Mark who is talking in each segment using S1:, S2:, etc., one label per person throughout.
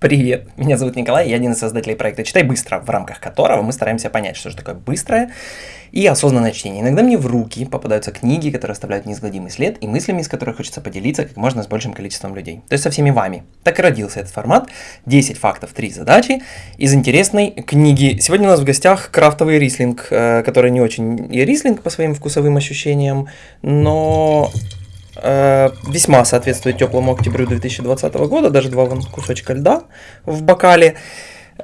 S1: Привет, меня зовут Николай, я один из создателей проекта «Читай быстро», в рамках которого мы стараемся понять, что же такое быстрое и осознанное чтение. Иногда мне в руки попадаются книги, которые оставляют неизгладимый след, и мыслями, из которых хочется поделиться как можно с большим количеством людей. То есть со всеми вами. Так и родился этот формат. 10 фактов, 3 задачи из интересной книги. Сегодня у нас в гостях крафтовый рислинг, э, который не очень и рислинг по своим вкусовым ощущениям, но весьма соответствует теплому октябрю 2020 года, даже два вон кусочка льда в бокале.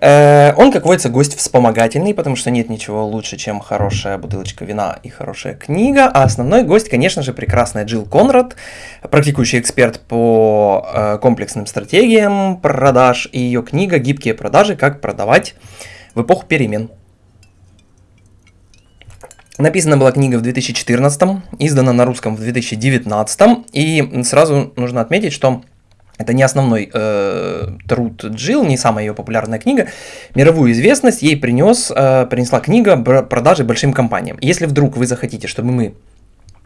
S1: Э, он, как водится, гость вспомогательный, потому что нет ничего лучше, чем хорошая бутылочка вина и хорошая книга. А основной гость, конечно же, прекрасная Джилл Конрад, практикующий эксперт по э, комплексным стратегиям продаж, и ее книга «Гибкие продажи. Как продавать в эпоху перемен». Написана была книга в 2014, издана на русском в 2019, и сразу нужно отметить, что это не основной э, труд Джилл, не самая ее популярная книга. Мировую известность ей принес, э, принесла книга продажи большим компаниям. Если вдруг вы захотите, чтобы мы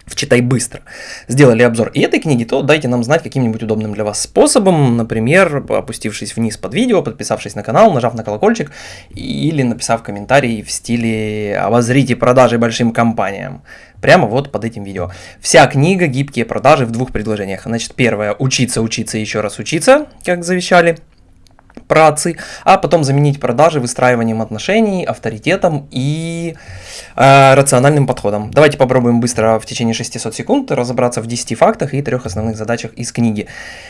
S1: в «Читай быстро» сделали обзор и этой книги, то дайте нам знать каким-нибудь удобным для вас способом, например, опустившись вниз под видео, подписавшись на канал, нажав на колокольчик или написав комментарий в стиле «Обозрите продажи большим компаниям» прямо вот под этим видео. Вся книга «Гибкие продажи» в двух предложениях. Значит, первое – учиться, учиться, еще раз учиться, как завещали працы, а потом заменить продажи выстраиванием отношений, авторитетом и э, рациональным подходом. Давайте попробуем быстро в течение 600 секунд разобраться в 10 фактах и трех основных задачах из книги.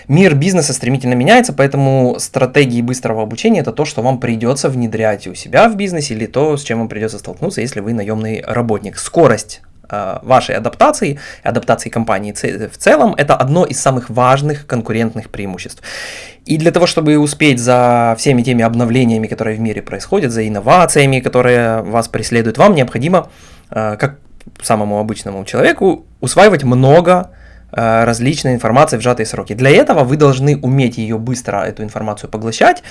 S1: Мир бизнеса стремительно меняется, поэтому стратегии быстрого обучения это то, что вам придется внедрять у себя в бизнесе или то, с чем вам придется столкнуться, если вы наемный работник. Скорость вашей адаптации, адаптации компании в целом, это одно из самых важных конкурентных преимуществ. И для того, чтобы успеть за всеми теми обновлениями, которые в мире происходят, за инновациями, которые вас преследуют, вам необходимо, э, как самому обычному человеку, усваивать много э, различной информации в сжатые сроки. Для этого вы должны уметь ее быстро, эту информацию поглощать,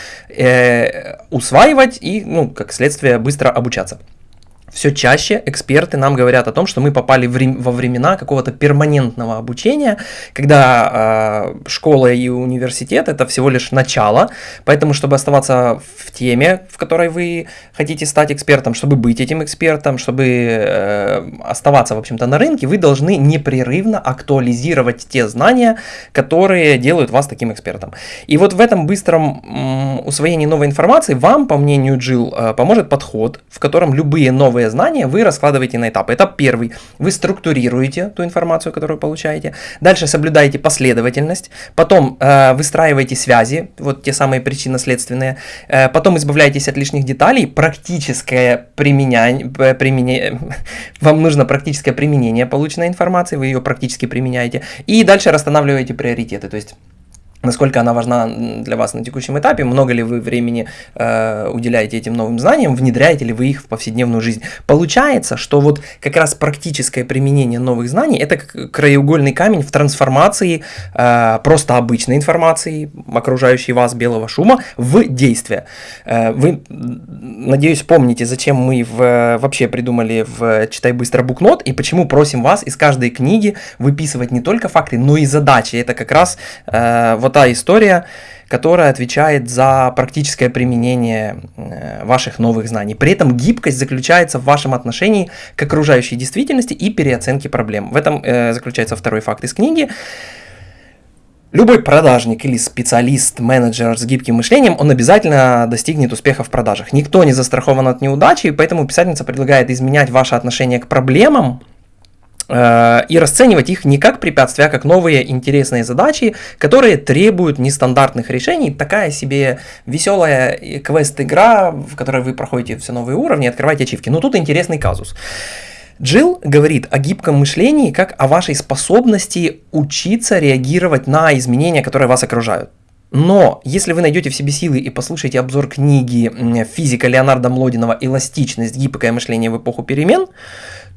S1: усваивать и, ну, как следствие, быстро обучаться все чаще эксперты нам говорят о том, что мы попали во времена какого-то перманентного обучения, когда э, школа и университет это всего лишь начало, поэтому чтобы оставаться в теме, в которой вы хотите стать экспертом, чтобы быть этим экспертом, чтобы э, оставаться, в общем-то, на рынке, вы должны непрерывно актуализировать те знания, которые делают вас таким экспертом. И вот в этом быстром м, усвоении новой информации вам, по мнению Джилл, э, поможет подход, в котором любые новые новые знания вы раскладываете на этапы. Этап первый. Вы структурируете ту информацию, которую получаете. Дальше соблюдаете последовательность. Потом э, выстраиваете связи, вот те самые причинно-следственные. Э, потом избавляетесь от лишних деталей. Практическое применение, э, применение вам нужно практическое применение полученной информации, вы ее практически применяете. И дальше расстанавливаете приоритеты. То есть насколько она важна для вас на текущем этапе, много ли вы времени э, уделяете этим новым знаниям, внедряете ли вы их в повседневную жизнь. Получается, что вот как раз практическое применение новых знаний – это краеугольный камень в трансформации э, просто обычной информации, окружающей вас белого шума, в действие. Э, вы, надеюсь, помните, зачем мы в, вообще придумали в «Читай быстро букнот» и почему просим вас из каждой книги выписывать не только факты, но и задачи. Это как раз э, вот та история, которая отвечает за практическое применение э, ваших новых знаний. При этом гибкость заключается в вашем отношении к окружающей действительности и переоценке проблем. В этом э, заключается второй факт из книги. Любой продажник или специалист, менеджер с гибким мышлением, он обязательно достигнет успеха в продажах. Никто не застрахован от неудачи, поэтому писательница предлагает изменять ваше отношение к проблемам, и расценивать их не как препятствия, а как новые интересные задачи, которые требуют нестандартных решений. Такая себе веселая квест-игра, в которой вы проходите все новые уровни, открываете ачивки. Но тут интересный казус. Джилл говорит о гибком мышлении как о вашей способности учиться реагировать на изменения, которые вас окружают. Но если вы найдете в себе силы и послушаете обзор книги физика Леонарда Млодинова «Эластичность. Гибкое мышление в эпоху перемен»,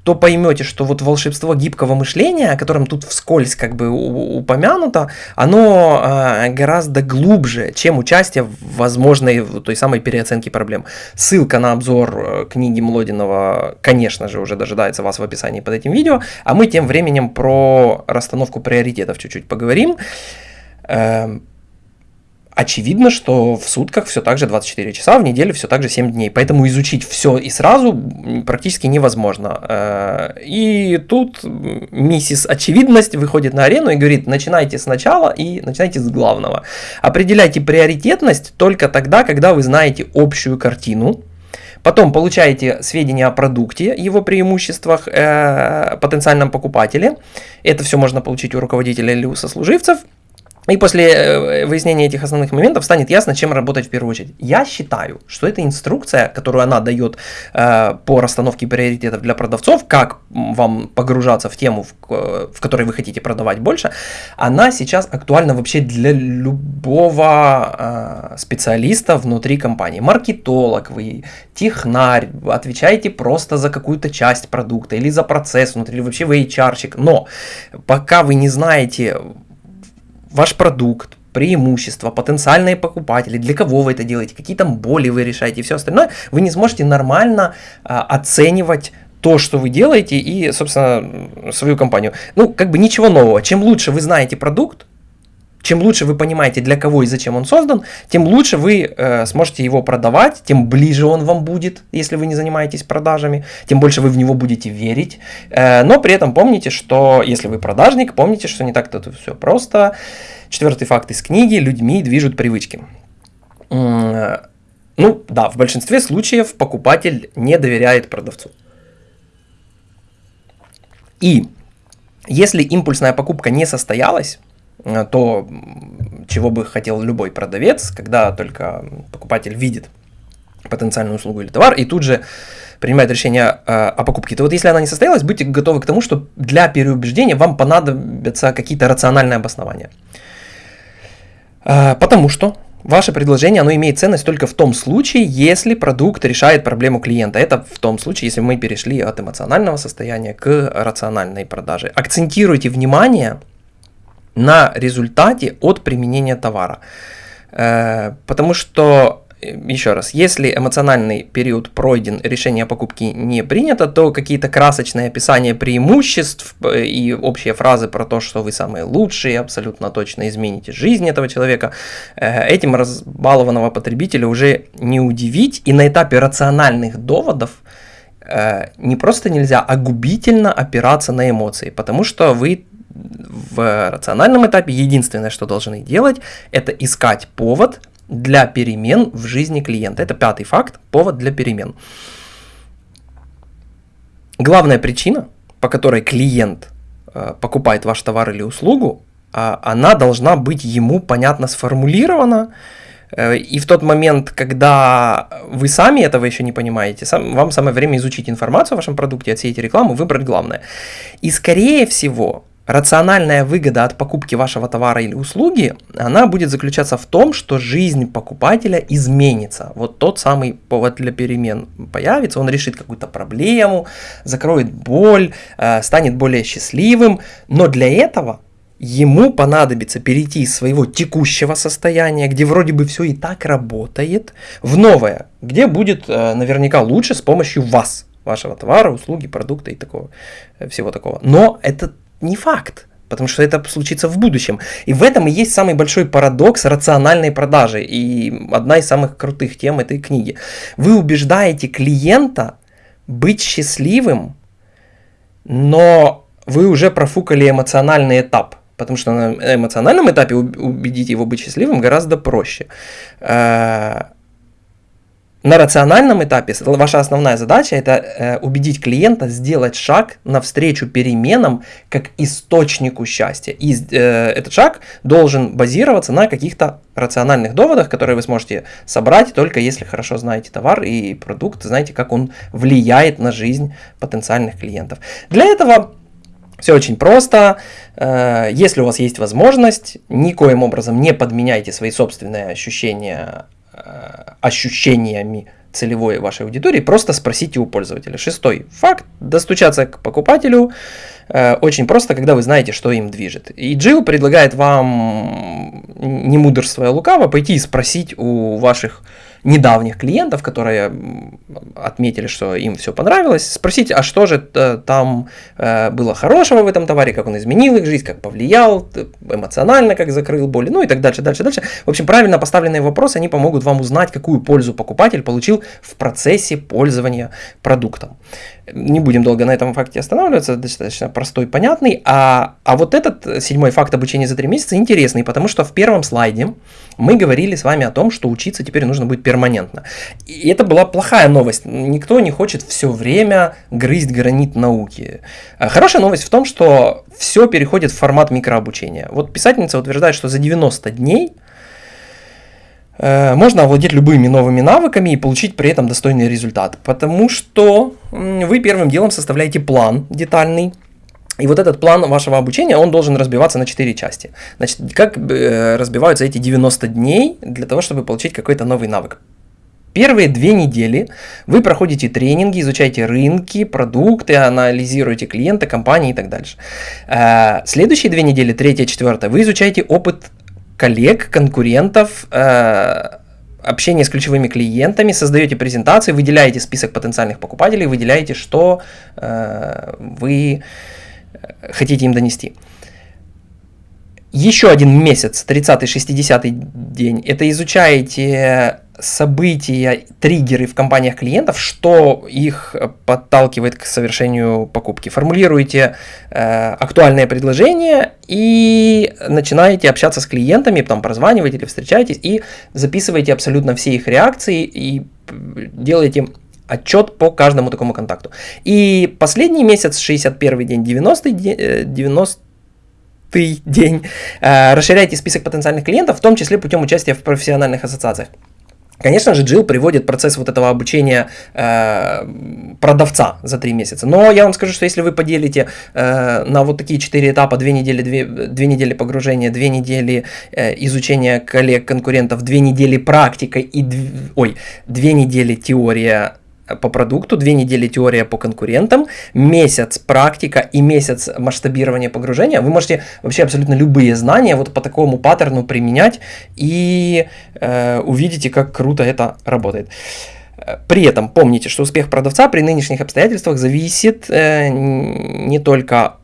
S1: то поймете, что вот волшебство гибкого мышления, о котором тут вскользь как бы упомянуто, оно э, гораздо глубже, чем участие в возможной той самой переоценке проблем. Ссылка на обзор э, книги Млодинова, конечно же, уже дожидается вас в описании под этим видео, а мы тем временем про расстановку приоритетов чуть-чуть поговорим. Э, очевидно, что в сутках все так же 24 часа, в неделю все так же 7 дней. Поэтому изучить все и сразу практически невозможно. Э, и тут миссис Очевидность выходит на арену и говорит, начинайте сначала и начинайте с главного. Определяйте приоритетность только тогда, когда вы знаете общую картину, Потом получаете сведения о продукте, его преимуществах, э, потенциальном покупателе. Это все можно получить у руководителя или у сослуживцев. И после э, выяснения этих основных моментов станет ясно, чем работать в первую очередь. Я считаю, что эта инструкция, которую она дает э, по расстановке приоритетов для продавцов, как вам погружаться в тему, в, в которой вы хотите продавать больше, она сейчас актуальна вообще для любого э, специалиста внутри компании. Маркетолог вы, технарь, отвечаете просто за какую-то часть продукта или за процесс внутри, или вообще вы HR-щик. Но пока вы не знаете ваш продукт, преимущества, потенциальные покупатели, для кого вы это делаете, какие там боли вы решаете все остальное, вы не сможете нормально а, оценивать то, что вы делаете и, собственно, свою компанию. Ну, как бы ничего нового. Чем лучше вы знаете продукт, чем лучше вы понимаете, для кого и зачем он создан, тем лучше вы э, сможете его продавать, тем ближе он вам будет, если вы не занимаетесь продажами, тем больше вы в него будете верить. Э, но при этом помните, что если вы продажник, помните, что не так-то все просто. Четвертый факт из книги «Людьми движут привычки». Ну да, в большинстве случаев покупатель не доверяет продавцу. И если импульсная покупка не состоялась, Э, то, чего бы хотел любой продавец, когда только покупатель видит потенциальную услугу или товар, и тут же принимает решение э, о покупке, то вот если она не состоялась, будьте готовы к тому, что для переубеждения вам понадобятся какие-то рациональные обоснования. Э, потому что ваше предложение, оно имеет ценность только в том случае, если продукт решает проблему клиента. Это в том случае, если мы перешли от эмоционального состояния к рациональной продаже. Акцентируйте внимание на результате от применения товара. Э, потому что, еще раз, если эмоциональный период пройден, решение о покупке не принято, то какие-то красочные описания преимуществ э, и общие фразы про то, что вы самые лучшие, абсолютно точно измените жизнь этого человека, э, этим разбалованного потребителя уже не удивить. И на этапе рациональных доводов не просто нельзя, а губительно опираться на эмоции, потому что вы в рациональном этапе единственное, что должны делать, это искать повод для перемен в жизни клиента. Это пятый факт, повод для перемен. Главная причина, по которой клиент э, покупает ваш товар или услугу, э, она должна быть ему понятно сформулирована, э, и в тот момент, когда вы сами этого еще не понимаете, сам, вам самое время изучить информацию о вашем продукте, отсеять рекламу, выбрать главное. И скорее всего, Рациональная выгода от покупки вашего товара или услуги, она будет заключаться в том, что жизнь покупателя изменится. Вот тот самый повод для перемен появится, он решит какую-то проблему, закроет боль, э, станет более счастливым, но для этого ему понадобится перейти из своего текущего состояния, где вроде бы все и так работает, в новое, где будет э, наверняка лучше с помощью вас, вашего товара, услуги, продукта и такого, всего такого. Но это не факт, потому что это случится в будущем. И в этом и есть самый большой парадокс рациональной продажи и одна из самых крутых тем этой книги. Вы убеждаете клиента быть счастливым, но вы уже профукали эмоциональный этап. Потому что на эмоциональном этапе убедить его быть счастливым гораздо проще. На рациональном этапе ваша основная задача это э, убедить клиента сделать шаг навстречу переменам как источнику счастья. И э, этот шаг должен базироваться на каких-то рациональных доводах, которые вы сможете собрать только если хорошо знаете товар и продукт, знаете, как он влияет на жизнь потенциальных клиентов. Для этого все очень просто. Э, если у вас есть возможность, никоим образом не подменяйте свои собственные ощущения ощущениями целевой вашей аудитории, просто спросите у пользователя. Шестой факт. Достучаться к покупателю э, очень просто, когда вы знаете, что им движет. И Джилл предлагает вам, не мудрствуя лукаво, пойти и спросить у ваших недавних клиентов, которые отметили, что им все понравилось, спросить, а что же там э, было хорошего в этом товаре, как он изменил их жизнь, как повлиял, эмоционально как закрыл боли, ну и так дальше, дальше, дальше. В общем, правильно поставленные вопросы, они помогут вам узнать, какую пользу покупатель получил в процессе пользования продуктом. Не будем долго на этом факте останавливаться, достаточно простой, понятный. А, а вот этот седьмой факт обучения за три месяца интересный, потому что в первом слайде мы говорили с вами о том, что учиться теперь нужно будет перманентно. И это была плохая новость. Никто не хочет все время грызть гранит науки. А хорошая новость в том, что все переходит в формат микрообучения. Вот писательница утверждает, что за 90 дней можно овладеть любыми новыми навыками и получить при этом достойный результат. Потому что вы первым делом составляете план детальный, и вот этот план вашего обучения, он должен разбиваться на 4 части. Значит, как э, разбиваются эти 90 дней для того, чтобы получить какой-то новый навык? Первые две недели вы проходите тренинги, изучаете рынки, продукты, анализируете клиента, компании и так дальше. Э, следующие две недели, третья, четвертая, вы изучаете опыт коллег, конкурентов, э, общение с ключевыми клиентами, создаете презентации, выделяете список потенциальных покупателей, выделяете, что э, вы хотите им донести. Еще один месяц, 30-60 день, это изучаете события, триггеры в компаниях клиентов, что их подталкивает к совершению покупки. Формулируете э, актуальное предложение и начинаете общаться с клиентами, потом прозваниваете или встречаетесь и записываете абсолютно все их реакции и делаете отчет по каждому такому контакту. И последний месяц, 61 день, 90 день, 90 день, э, расширяйте список потенциальных клиентов, в том числе путем участия в профессиональных ассоциациях. Конечно же, Джилл приводит процесс вот этого обучения э, продавца за три месяца. Но я вам скажу, что если вы поделите э, на вот такие четыре этапа, две недели, две, две недели погружения, две недели э, изучения коллег, конкурентов, две недели практика и, дв... ой, две недели теория по продукту, две недели теория по конкурентам, месяц практика и месяц масштабирования погружения. Вы можете вообще абсолютно любые знания вот по такому паттерну применять и э, увидите, как круто это работает. При этом помните, что успех продавца при нынешних обстоятельствах зависит э, не только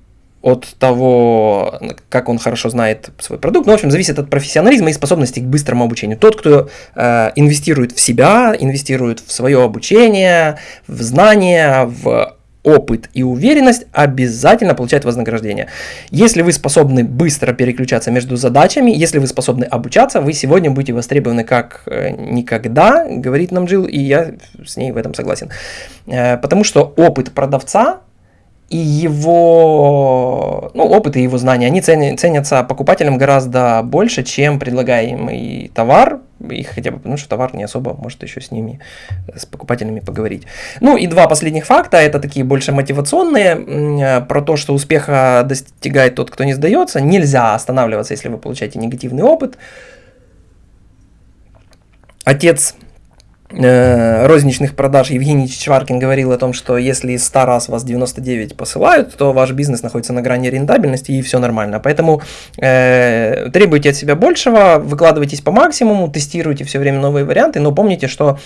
S1: от того, как он хорошо знает свой продукт. Ну, в общем, зависит от профессионализма и способности к быстрому обучению. Тот, кто э, инвестирует в себя, инвестирует в свое обучение, в знания, в опыт и уверенность, обязательно получает вознаграждение. Если вы способны быстро переключаться между задачами, если вы способны обучаться, вы сегодня будете востребованы как э, никогда, говорит нам Джилл, и я с ней в этом согласен. Э, потому что опыт продавца и его ну, опыт и его знания, они ценятся покупателям гораздо больше, чем предлагаемый товар, и хотя бы потому, что товар не особо может еще с ними, с покупателями поговорить. Ну и два последних факта, это такие больше мотивационные, про то, что успеха достигает тот, кто не сдается. Нельзя останавливаться, если вы получаете негативный опыт. Отец Э, розничных продаж Евгений Чичваркин говорил о том, что если из 100 раз вас 99 посылают, то ваш бизнес находится на грани рентабельности и все нормально. Поэтому э, требуйте от себя большего, выкладывайтесь по максимуму, тестируйте все время новые варианты, но помните, что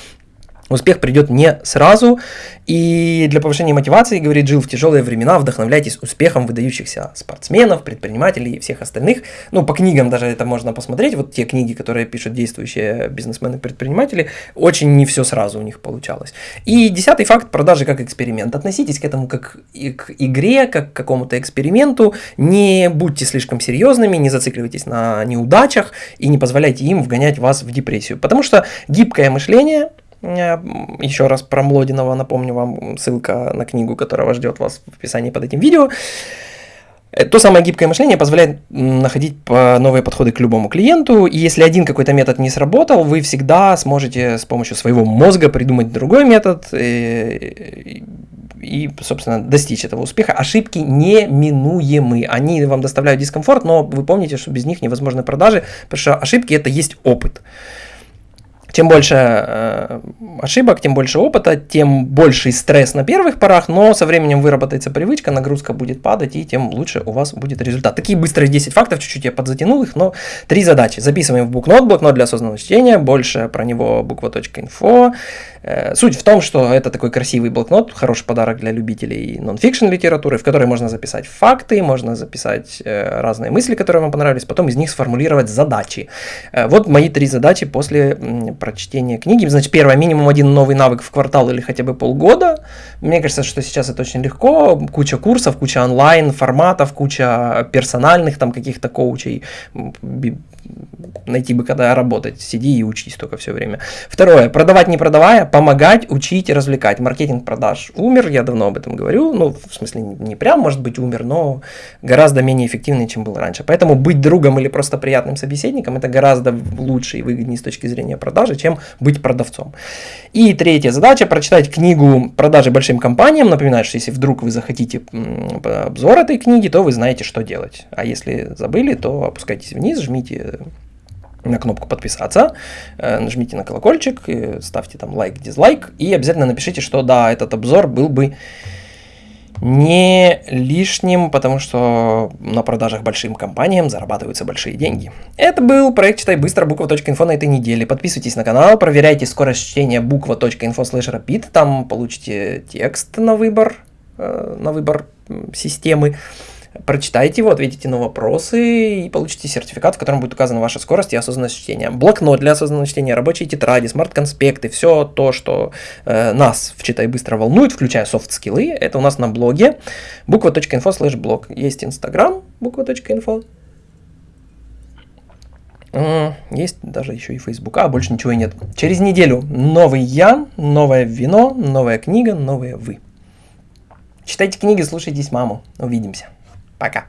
S1: Успех придет не сразу, и для повышения мотивации, говорит Джилл, в тяжелые времена вдохновляйтесь успехом выдающихся спортсменов, предпринимателей и всех остальных. Ну, по книгам даже это можно посмотреть, вот те книги, которые пишут действующие бизнесмены-предприниматели, очень не все сразу у них получалось. И десятый факт, продажи как эксперимент. Относитесь к этому как к игре, как к какому-то эксперименту, не будьте слишком серьезными, не зацикливайтесь на неудачах и не позволяйте им вгонять вас в депрессию. Потому что гибкое мышление – Еще раз про Млодинова напомню вам, ссылка на книгу, которая ждет вас в описании под этим видео. Э, то самое гибкое мышление позволяет находить новые подходы к любому клиенту, и если один какой-то метод не сработал, вы всегда сможете с помощью своего мозга придумать другой метод и, и собственно, достичь этого успеха. Ошибки неминуемы, они вам доставляют дискомфорт, но вы помните, что без них невозможны продажи, потому что ошибки это есть опыт. Чем больше э, ошибок, тем больше опыта, тем больший стресс на первых порах, но со временем выработается привычка, нагрузка будет падать, и тем лучше у вас будет результат. Такие быстрые 10 фактов, чуть-чуть я подзатянул их, но три задачи. Записываем в блокнот, блокнот для осознанного чтения, больше про него буква.инфо. Э, суть в том, что это такой красивый блокнот, хороший подарок для любителей нон-фикшн литературы, в которой можно записать факты, можно записать э, разные мысли, которые вам понравились, потом из них сформулировать задачи. Э, вот мои три задачи после прочтения книги. Значит, первое, минимум один новый навык в квартал или хотя бы полгода. Мне кажется, что сейчас это очень легко. Куча курсов, куча онлайн форматов, куча персональных там каких-то коучей, найти бы когда работать. Сиди и учись только все время. Второе. Продавать не продавая, помогать, учить, развлекать. Маркетинг продаж умер, я давно об этом говорю. Ну, в смысле, не прям, может быть, умер, но гораздо менее эффективный, чем был раньше. Поэтому быть другом или просто приятным собеседником это гораздо лучше и выгоднее с точки зрения продажи, чем быть продавцом. И третья задача прочитать книгу продажи большим компаниям. Напоминаю, что если вдруг вы захотите обзор этой книги, то вы знаете, что делать. А если забыли, то опускайтесь вниз, жмите на кнопку подписаться, э, нажмите на колокольчик, ставьте там лайк, дизлайк и обязательно напишите, что да, этот обзор был бы не лишним, потому что на продажах большим компаниям зарабатываются большие деньги. Это был проект «Читай быстро» буква.инфо на этой неделе. Подписывайтесь на канал, проверяйте скорость чтения буква.инфо rapid, там получите текст на выбор, э, на выбор системы. Прочитайте его, ответите на вопросы и получите сертификат, в котором будет указана ваша скорость и осознанность чтения. Блокнот для осознанного чтения, рабочие тетради, смарт-конспекты, все то, что э, нас в Читай Быстро волнует, включая софт-скиллы, это у нас на блоге буква.инфо слэш блог. Есть инстаграм буква.инфо, есть даже еще и Facebook, а больше ничего и нет. Через неделю новый я, новое вино, новая книга, новые вы. Читайте книги, слушайтесь маму. Увидимся. Пока.